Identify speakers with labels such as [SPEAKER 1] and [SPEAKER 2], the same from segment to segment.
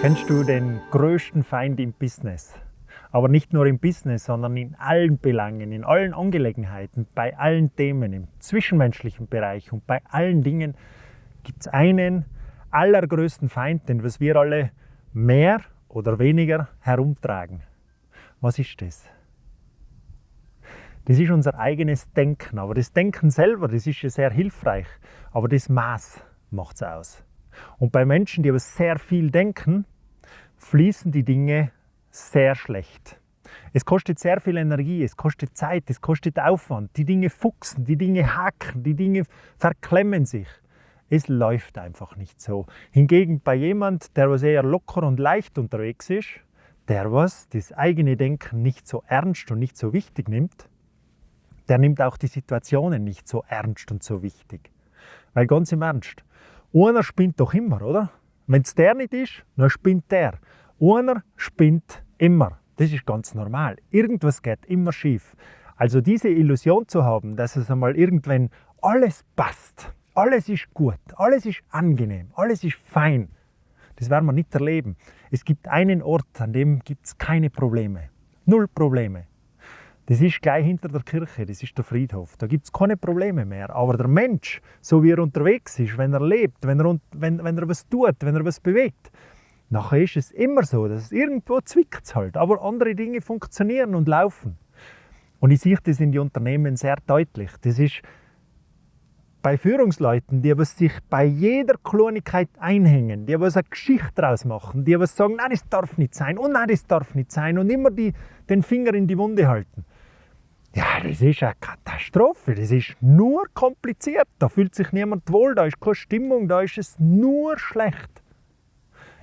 [SPEAKER 1] Kennst du den größten Feind im Business? Aber nicht nur im Business, sondern in allen Belangen, in allen Angelegenheiten, bei allen Themen, im zwischenmenschlichen Bereich und bei allen Dingen gibt es einen allergrößten Feind, den was wir alle mehr oder weniger herumtragen. Was ist das? Das ist unser eigenes Denken. Aber das Denken selber, das ist ja sehr hilfreich. Aber das Maß macht es aus. Und bei Menschen, die aber sehr viel denken, fließen die Dinge sehr schlecht. Es kostet sehr viel Energie, es kostet Zeit, es kostet Aufwand. Die Dinge fuchsen, die Dinge hacken, die Dinge verklemmen sich. Es läuft einfach nicht so. Hingegen bei jemand, der was eher locker und leicht unterwegs ist, der was das eigene Denken nicht so ernst und nicht so wichtig nimmt, der nimmt auch die Situationen nicht so ernst und so wichtig. Weil ganz im Ernst, einer spinnt doch immer, oder? Wenn es der nicht ist, dann spinnt der. Einer spinnt immer. Das ist ganz normal. Irgendwas geht immer schief. Also diese Illusion zu haben, dass es einmal irgendwann alles passt, alles ist gut, alles ist angenehm, alles ist fein. Das werden wir nicht erleben. Es gibt einen Ort, an dem gibt es keine Probleme. Null Probleme. Das ist gleich hinter der Kirche, das ist der Friedhof. Da gibt es keine Probleme mehr. Aber der Mensch, so wie er unterwegs ist, wenn er lebt, wenn er, wenn, wenn er was tut, wenn er was bewegt, nachher ist es immer so, dass es irgendwo zwickt halt. Aber andere Dinge funktionieren und laufen. Und ich sehe das in den Unternehmen sehr deutlich. Das ist bei Führungsleuten, die was sich bei jeder Klonigkeit einhängen, die was eine Geschichte daraus machen, die was sagen, nein, das darf nicht sein und nein, das darf nicht sein und immer die, den Finger in die Wunde halten. Ja, das ist eine Katastrophe, das ist nur kompliziert, da fühlt sich niemand wohl, da ist keine Stimmung, da ist es nur schlecht.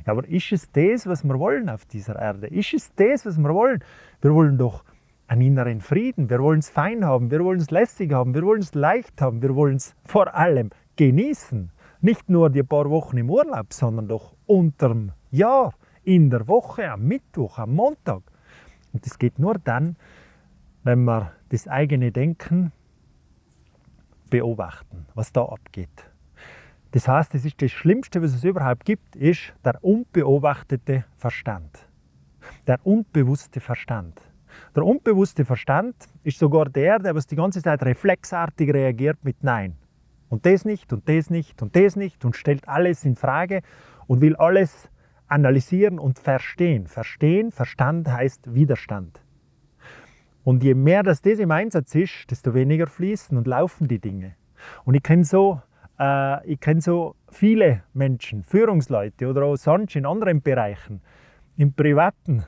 [SPEAKER 1] Ja, aber ist es das, was wir wollen auf dieser Erde? Ist es das, was wir wollen? Wir wollen doch einen inneren Frieden. Wir wollen es fein haben, wir wollen es lässig haben, wir wollen es leicht haben, wir wollen es vor allem genießen. Nicht nur die paar Wochen im Urlaub, sondern doch unterm Jahr, in der Woche, am Mittwoch, am Montag. Und das geht nur dann, wenn wir das eigene Denken beobachten, was da abgeht. Das heißt, es ist das Schlimmste, was es überhaupt gibt, ist der unbeobachtete Verstand. Der unbewusste Verstand. Der unbewusste Verstand ist sogar der, der was die ganze Zeit reflexartig reagiert mit Nein. Und das nicht und das nicht und das nicht und stellt alles in Frage und will alles analysieren und verstehen. Verstehen, Verstand heißt Widerstand. Und je mehr das, das im Einsatz ist, desto weniger fließen und laufen die Dinge. Und ich kenne so, äh, kenn so viele Menschen, Führungsleute oder auch sonst in anderen Bereichen, im Privaten,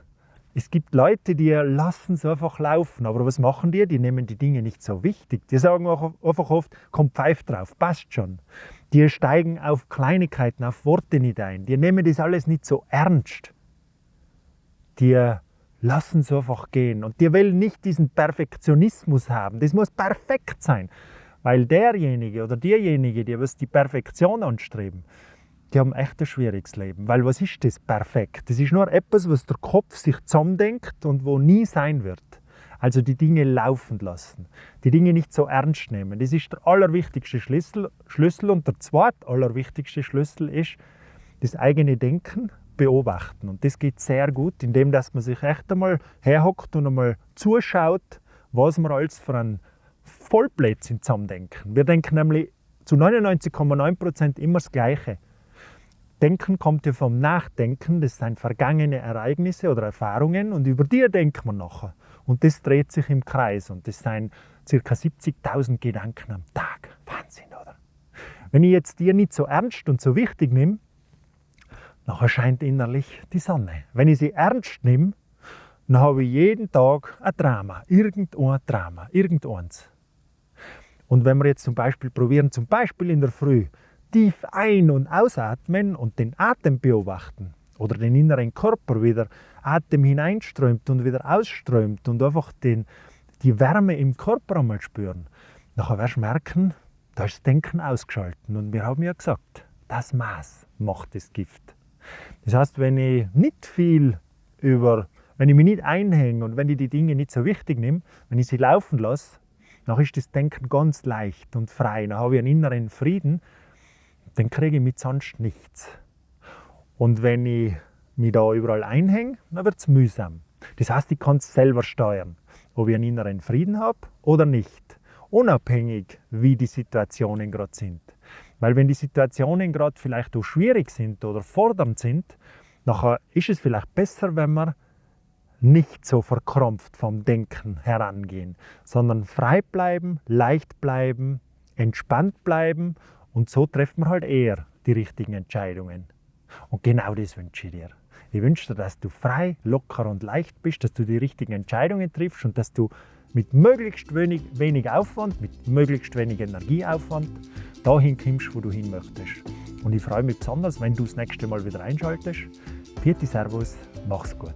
[SPEAKER 1] es gibt Leute, die lassen es einfach laufen. Aber was machen die? Die nehmen die Dinge nicht so wichtig. Die sagen einfach oft, komm Pfeif drauf, passt schon. Die steigen auf Kleinigkeiten, auf Worte nicht ein. Die nehmen das alles nicht so ernst. Die lassen es einfach gehen. Und die wollen nicht diesen Perfektionismus haben. Das muss perfekt sein. Weil derjenige oder diejenige, die die Perfektion anstreben, die haben echt ein schwieriges Leben. Weil was ist das perfekt? Das ist nur etwas, was der Kopf sich zusammendenkt und wo nie sein wird. Also die Dinge laufen lassen, die Dinge nicht so ernst nehmen. Das ist der allerwichtigste Schlüssel. Schlüssel und der zweite allerwichtigste Schlüssel ist das eigene Denken beobachten. Und das geht sehr gut, indem dass man sich echt einmal herhockt und einmal zuschaut, was wir alles für ein Vollblödsinn zusammendenken. Wir denken nämlich zu 99,9% immer das Gleiche. Denken kommt ja vom Nachdenken, das sind vergangene Ereignisse oder Erfahrungen und über die denkt man nachher. Und das dreht sich im Kreis und das sind ca. 70.000 Gedanken am Tag. Wahnsinn, oder? Wenn ich jetzt dir nicht so ernst und so wichtig nehme, dann erscheint innerlich die Sonne. Wenn ich sie ernst nehme, dann habe ich jeden Tag ein Drama, irgendein Drama, irgendeins. Und wenn wir jetzt zum Beispiel probieren, zum Beispiel in der Früh, tief ein- und ausatmen und den Atem beobachten oder den inneren Körper, wie der Atem hineinströmt und wieder ausströmt und einfach den, die Wärme im Körper einmal spüren, dann wirst du merken, da ist das Denken ausgeschalten. Und wir haben ja gesagt, das Maß macht das Gift. Das heißt, wenn ich nicht viel über, wenn ich mich nicht einhänge und wenn ich die Dinge nicht so wichtig nehme, wenn ich sie laufen lasse, dann ist das Denken ganz leicht und frei. Dann habe ich einen inneren Frieden, dann kriege ich mit sonst nichts. Und wenn ich mich da überall einhänge, dann wird es mühsam. Das heißt, ich kann es selber steuern, ob ich einen inneren Frieden habe oder nicht. Unabhängig, wie die Situationen gerade sind. Weil wenn die Situationen gerade vielleicht auch schwierig sind oder fordernd sind, nachher ist es vielleicht besser, wenn wir nicht so verkrampft vom Denken herangehen, sondern frei bleiben, leicht bleiben, entspannt bleiben und so treffen wir halt eher die richtigen Entscheidungen. Und genau das wünsche ich dir. Ich wünsche dir, dass du frei, locker und leicht bist, dass du die richtigen Entscheidungen triffst und dass du mit möglichst wenig, wenig Aufwand, mit möglichst wenig Energieaufwand dahin kommst, wo du hin möchtest. Und ich freue mich besonders, wenn du das nächste Mal wieder einschaltest. Vierte Servus, mach's gut.